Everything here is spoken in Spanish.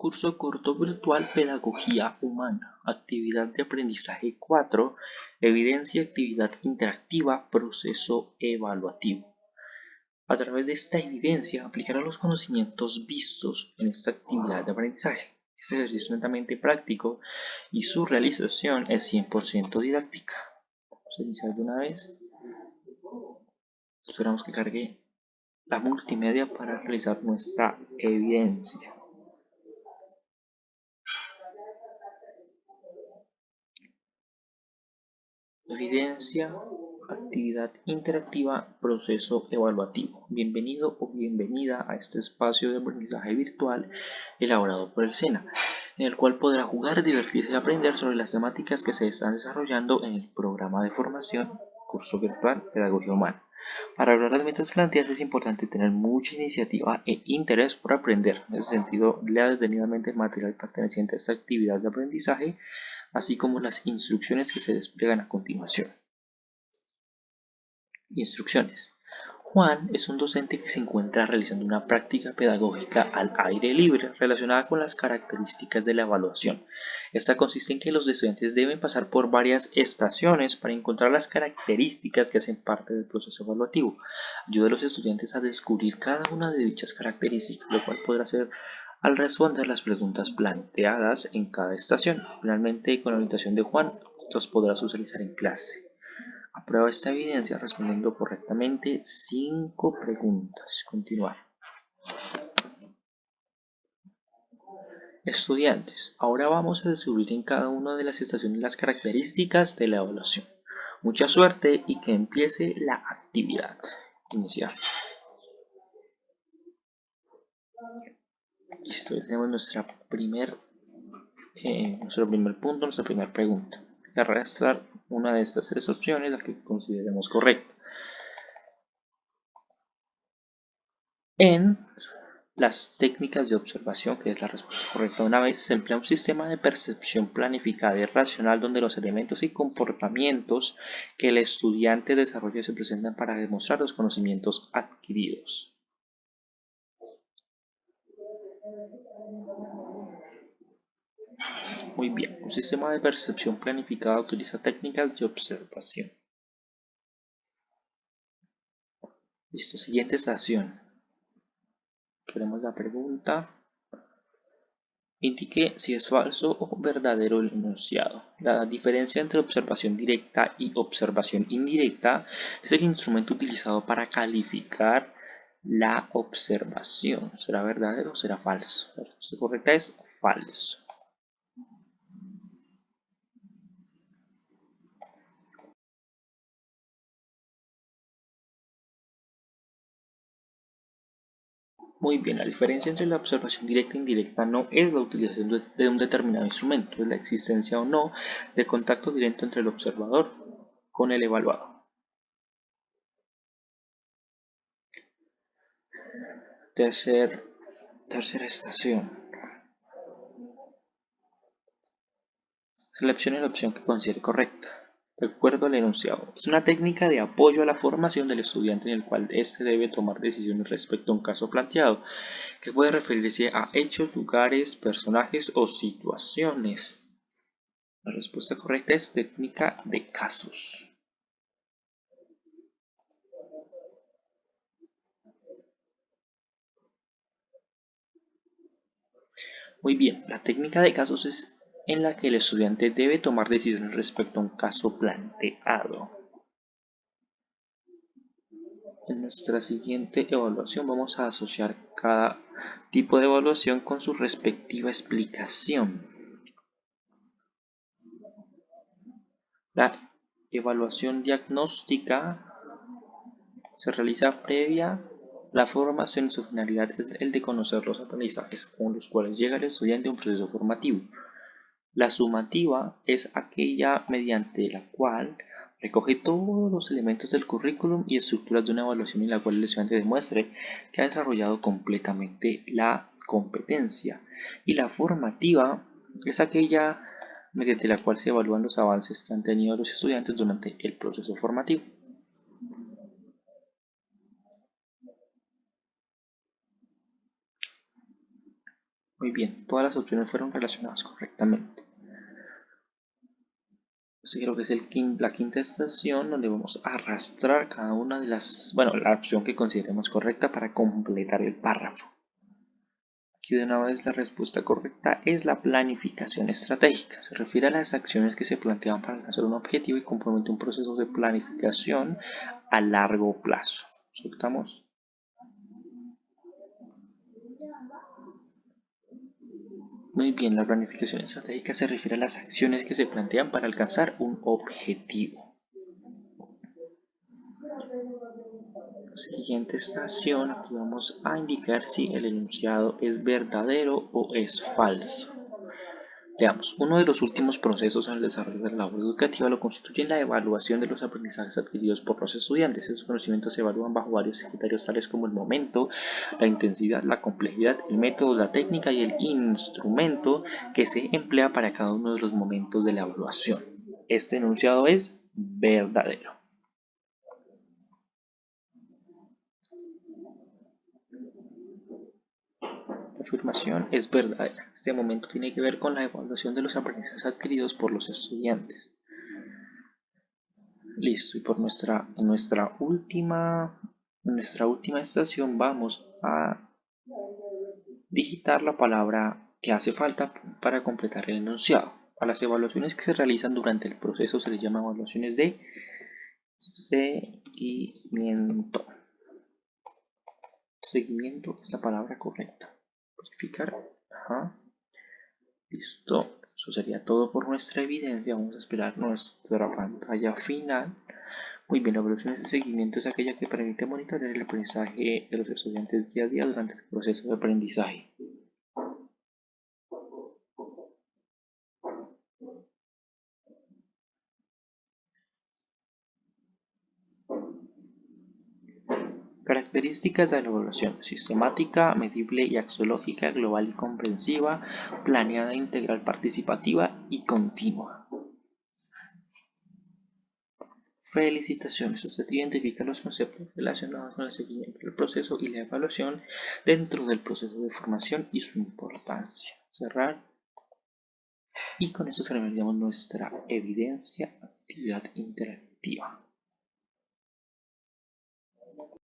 Curso corto virtual Pedagogía Humana. Actividad de aprendizaje 4. Evidencia, actividad interactiva, proceso evaluativo. A través de esta evidencia aplicará los conocimientos vistos en esta actividad de aprendizaje. Este ejercicio es netamente práctico y su realización es 100% didáctica. Vamos a iniciar de una vez. Esperamos que cargue la multimedia para realizar nuestra evidencia. Evidencia, actividad interactiva, proceso evaluativo. Bienvenido o bienvenida a este espacio de aprendizaje virtual elaborado por el SENA, en el cual podrá jugar, divertirse y aprender sobre las temáticas que se están desarrollando en el programa de formación Curso Virtual Pedagogía Humana. Para lograr las metas planteadas es importante tener mucha iniciativa e interés por aprender. En ese sentido, lea detenidamente el material perteneciente a esta actividad de aprendizaje así como las instrucciones que se despliegan a continuación. Instrucciones. Juan es un docente que se encuentra realizando una práctica pedagógica al aire libre relacionada con las características de la evaluación. Esta consiste en que los estudiantes deben pasar por varias estaciones para encontrar las características que hacen parte del proceso evaluativo. Ayuda a los estudiantes a descubrir cada una de dichas características, lo cual podrá ser al responder las preguntas planteadas en cada estación. Finalmente, con la orientación de Juan, los podrá socializar en clase. Aprueba esta evidencia respondiendo correctamente cinco preguntas. Continuar. Estudiantes, ahora vamos a descubrir en cada una de las estaciones las características de la evaluación. Mucha suerte y que empiece la actividad. Iniciar. Listo, tenemos nuestra primer, eh, nuestro primer punto, nuestra primera pregunta. Arrastrar una de estas tres opciones, la que consideremos correcta. En las técnicas de observación, que es la respuesta correcta una vez, se emplea un sistema de percepción planificada y racional donde los elementos y comportamientos que el estudiante desarrolla se presentan para demostrar los conocimientos adquiridos. Muy bien, un sistema de percepción planificada utiliza técnicas de observación. Listo, siguiente estación. Queremos la pregunta. Indique si es falso o verdadero el enunciado. La diferencia entre observación directa y observación indirecta es el instrumento utilizado para calificar la observación. ¿Será verdadero o será falso? La respuesta correcta es falso. Muy bien, la diferencia entre la observación directa e indirecta no es la utilización de un determinado instrumento, es la existencia o no de contacto directo entre el observador con el evaluado. Tercer, tercera estación. Seleccione la opción que considere correcta. De acuerdo al enunciado, es una técnica de apoyo a la formación del estudiante en el cual éste debe tomar decisiones respecto a un caso planteado, que puede referirse a hechos, lugares, personajes o situaciones. La respuesta correcta es técnica de casos. Muy bien, la técnica de casos es en la que el estudiante debe tomar decisiones respecto a un caso planteado. En nuestra siguiente evaluación vamos a asociar cada tipo de evaluación con su respectiva explicación. La evaluación diagnóstica se realiza previa la formación y su finalidad es el de conocer los aprendizajes con los cuales llega el estudiante a un proceso formativo. La sumativa es aquella mediante la cual recoge todos los elementos del currículum y estructuras de una evaluación en la cual el estudiante demuestre que ha desarrollado completamente la competencia. Y la formativa es aquella mediante la cual se evalúan los avances que han tenido los estudiantes durante el proceso formativo. Muy bien, todas las opciones fueron relacionadas correctamente. Este creo que es la quinta estación donde vamos a arrastrar cada una de las, bueno, la opción que consideremos correcta para completar el párrafo. Aquí de una vez la respuesta correcta es la planificación estratégica. Se refiere a las acciones que se plantean para alcanzar un objetivo y compromete un proceso de planificación a largo plazo. Soltamos. Muy bien, la planificación estratégica se refiere a las acciones que se plantean para alcanzar un objetivo. Siguiente estación, aquí vamos a indicar si el enunciado es verdadero o es falso. Veamos, uno de los últimos procesos en el desarrollo de la labor educativa lo constituye la evaluación de los aprendizajes adquiridos por los estudiantes. Esos conocimientos se evalúan bajo varios criterios tales como el momento, la intensidad, la complejidad, el método, la técnica y el instrumento que se emplea para cada uno de los momentos de la evaluación. Este enunciado es verdadero. Afirmación es verdadera. Este momento tiene que ver con la evaluación de los aprendizajes adquiridos por los estudiantes. Listo, y por nuestra, nuestra, última, nuestra última estación vamos a digitar la palabra que hace falta para completar el enunciado. A las evaluaciones que se realizan durante el proceso se les llama evaluaciones de seguimiento. Seguimiento es la palabra correcta verificar. Listo. Eso sería todo por nuestra evidencia. Vamos a esperar nuestra pantalla final. Muy bien, la evaluación de seguimiento es aquella que permite monitorear el aprendizaje de los estudiantes día a día durante el proceso de aprendizaje. Características de la evaluación: sistemática, medible y axiológica, global y comprensiva, planeada, integral, participativa y continua. Felicitaciones, usted identifica los conceptos relacionados con el seguimiento del proceso y la evaluación dentro del proceso de formación y su importancia. Cerrar. Y con esto terminaríamos nuestra evidencia actividad interactiva.